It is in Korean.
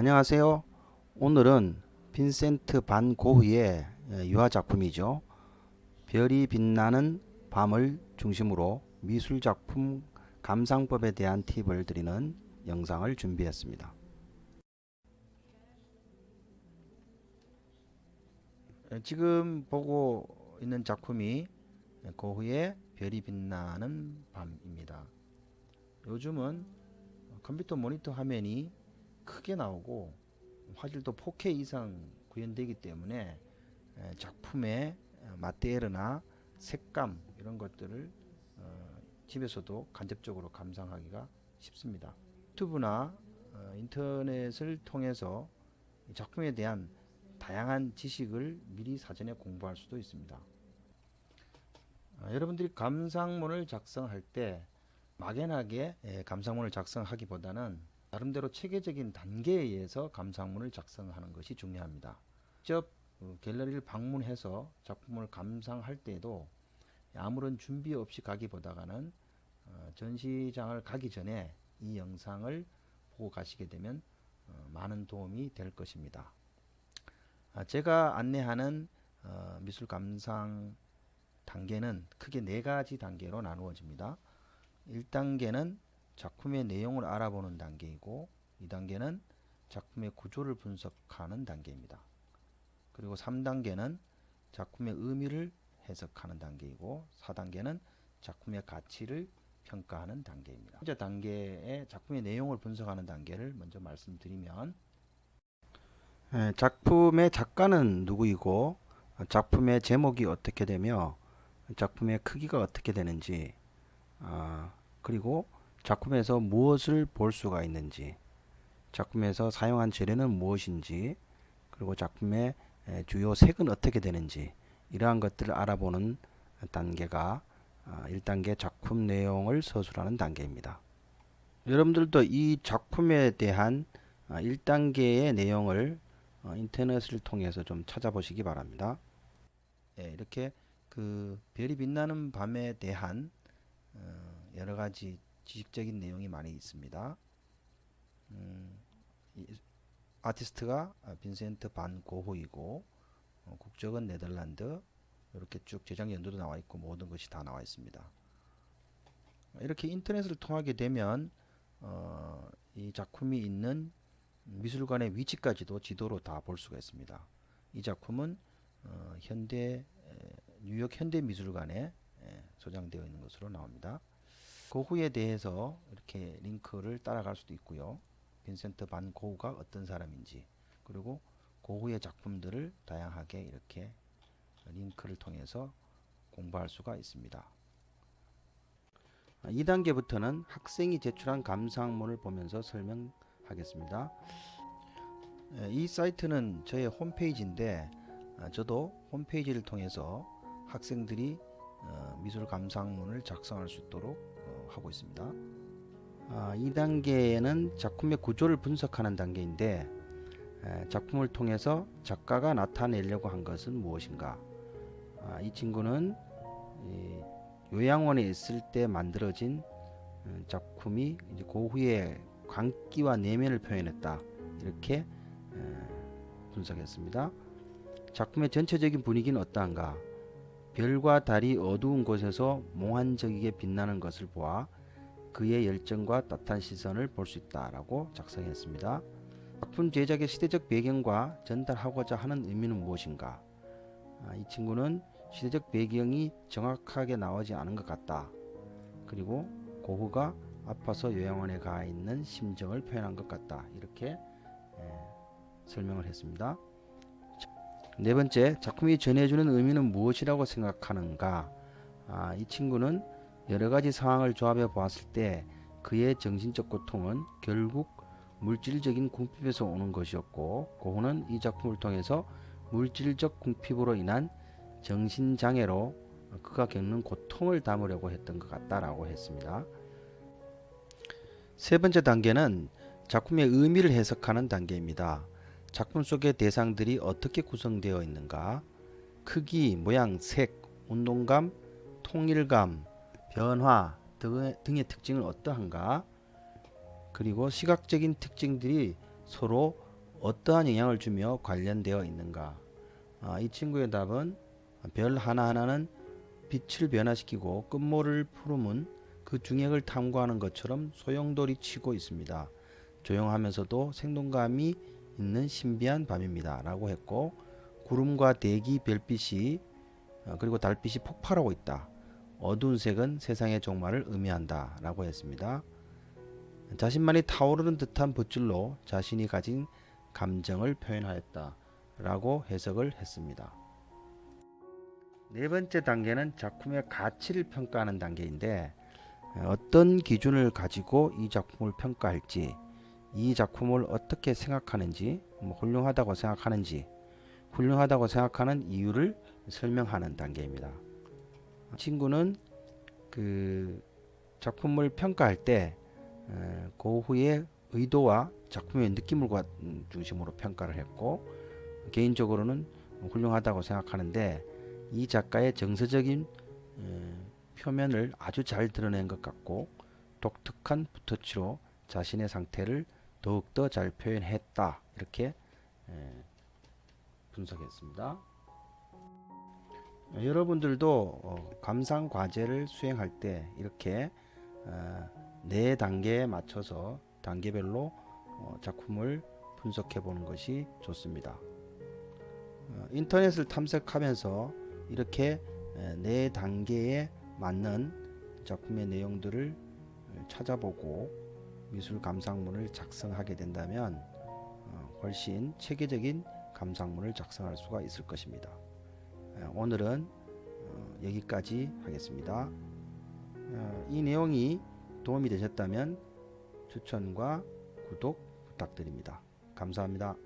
안녕하세요. 오늘은 빈센트 반 고흐의 유화 작품이죠. 별이 빛나는 밤을 중심으로 미술 작품 감상법에 대한 팁을 드리는 영상을 준비했습니다. 지금 보고 있는 작품이 고흐의 별이 빛나는 밤입니다. 요즘은 컴퓨터 모니터 화면이 크게 나오고 화질도 4K 이상 구현되기 때문에 작품의 마테리얼이나 색감 이런 것들을 어, 집에서도 간접적으로 감상하기가 쉽습니다. 유튜브나 어, 인터넷을 통해서 작품에 대한 다양한 지식을 미리 사전에 공부할 수도 있습니다. 어, 여러분들이 감상문을 작성할 때 막연하게 감상문을 작성하기보다는 나름대로 체계적인 단계에 의해서 감상문을 작성하는 것이 중요합니다. 직접 어, 갤러리를 방문해서 작품을 감상할 때에도 아무런 준비 없이 가기보다는 어, 전시장을 가기 전에 이 영상을 보고 가시게 되면 어, 많은 도움이 될 것입니다. 아, 제가 안내하는 미술 감상 단계는 크게 네 가지 단계로 나누어집니다. 1단계는 작품의 내용을 알아보는 단계이고 2단계는 작품의 구조를 분석하는 단계입니다. 그리고 3단계는 작품의 의미를 해석하는 단계이고 4단계는 작품의 가치를 평가하는 단계입니다. 현재 단계의 작품의 내용을 분석하는 단계를 먼저 말씀드리면 예, 작품의 작가는 누구이고 작품의 제목이 어떻게 되며 작품의 크기가 어떻게 되는지 아, 그리고 작품에서 무엇을 볼 수가 있는지 작품에서 사용한 재료는 무엇인지 그리고 작품의 주요 색은 어떻게 되는지 이러한 것들을 알아보는 단계가 1단계 아, 작품 내용을 서술하는 단계입니다. 여러분들도 이 작품에 대한 1단계의 아, 내용을 어, 인터넷을 통해서 좀 찾아보시기 바랍니다. 예, 이렇게 그 별이 빛나는 밤에 대한 어, 여러 가지 지식적인 내용이 많이 있습니다. 음, 아티스트가 빈센트 반 고흐이고 어, 국적은 네덜란드 이렇게 쭉 제작 연도도 나와 있고 모든 것이 다 나와 있습니다. 이렇게 인터넷을 통하게 되면 어, 이 작품이 있는 미술관의 위치까지도 지도로 다 볼 수가 있습니다. 이 작품은 어, 현대 뉴욕 현대미술관에 소장되어 있는 것으로 나옵니다. 고흐에 대해서 이렇게 링크를 따라갈 수도 있고요. 빈센트 반 고흐가 어떤 사람인지 그리고 고흐의 작품들을 다양하게 이렇게 링크를 통해서 공부할 수가 있습니다. 2단계부터는 학생이 제출한 감상문을 보면서 설명하겠습니다. 이 사이트는 저의 홈페이지인데 아, 저도 홈페이지를 통해서 학생들이 어, 미술 감상문을 작성할 수 있도록 하고 있습니다. 아, 2단계에는 작품의 구조를 분석하는 단계인데 에, 작품을 통해서 작가가 나타내려고 한 것은 무엇인가 아, 이 친구는 이 요양원에 있을 때 만들어진 음, 작품이 고후의 광기와 내면을 표현했다 이렇게 에, 분석했습니다. 작품의 전체적인 분위기는 어떠한가 별과 달이 어두운 곳에서 몽환적이게 빛나는 것을 보아 그의 열정과 따뜻한 시선을 볼 수 있다라고 작성했습니다. 작품 제작의 시대적 배경과 전달하고자 하는 의미는 무엇인가? 아, 이 친구는 시대적 배경이 정확하게 나오지 않은 것 같다. 그리고 고흐가 아파서 요양원에 가 있는 심정을 표현한 것 같다. 이렇게 에, 설명을 했습니다. 네 번째, 작품이 전해주는 의미는 무엇이라고 생각하는가? 아, 이 친구는 여러 가지 상황을 조합해 보았을 때 그의 정신적 고통은 결국 물질적인 궁핍에서 오는 것이었고 고흐는 이 작품을 통해서 물질적 궁핍으로 인한 정신장애로 그가 겪는 고통을 담으려고 했던 것 같다라고 했습니다. 세 번째 단계는 작품의 의미를 해석하는 단계입니다. 작품 속의 대상들이 어떻게 구성되어 있는가 크기, 모양, 색, 운동감, 통일감, 변화 등의 특징은 어떠한가 그리고 시각적인 특징들이 서로 어떠한 영향을 주며 관련되어 있는가? 아, 이 친구의 답은 별 하나하나는 빛을 변화시키고 끝모를 푸르면 그 중액을 탐구하는 것처럼 소용돌이 치고 있습니다. 조용하면서도 생동감이 있는 신비한 밤입니다. 라고 했고 구름과 대기, 별빛이 어, 그리고 달빛이 폭발하고 있다. 어두운 색은 세상의 종말을 의미한다. 라고 했습니다. 자신만이 타오르는 듯한 붓줄로 자신이 가진 감정을 표현하였다. 라고 해석을 했습니다. 네 번째 단계는 작품의 가치를 평가하는 단계인데 어떤 기준을 가지고 이 작품을 평가할지 이 작품을 어떻게 생각하는지 뭐 훌륭하다고 생각하는지 훌륭하다고 생각하는 이유를 설명하는 단계입니다. 친구는 그 작품을 평가할 때그 후에 의도와 작품의 느낌을 중심으로 평가를 했고 개인적으로는 훌륭하다고 생각하는데 이 작가의 정서적인 표면을 아주 잘 드러낸 것 같고 독특한 붓터치로 자신의 상태를 더욱더 잘 표현했다 이렇게 분석했습니다. 여러분들도 어, 감상 과제를 수행할 때 이렇게 네 단계에 맞춰서 단계별로 어, 작품을 분석해 보는 것이 좋습니다. 어, 인터넷을 탐색하면서 이렇게 네 단계에 맞는 작품의 내용들을 찾아보고 미술 감상문을 작성하게 된다면 어, 훨씬 체계적인 감상문을 작성할 수가 있을 것입니다. 예, 오늘은 어, 여기까지 하겠습니다. 어, 이 내용이 도움이 되셨다면 추천과 구독 부탁드립니다. 감사합니다.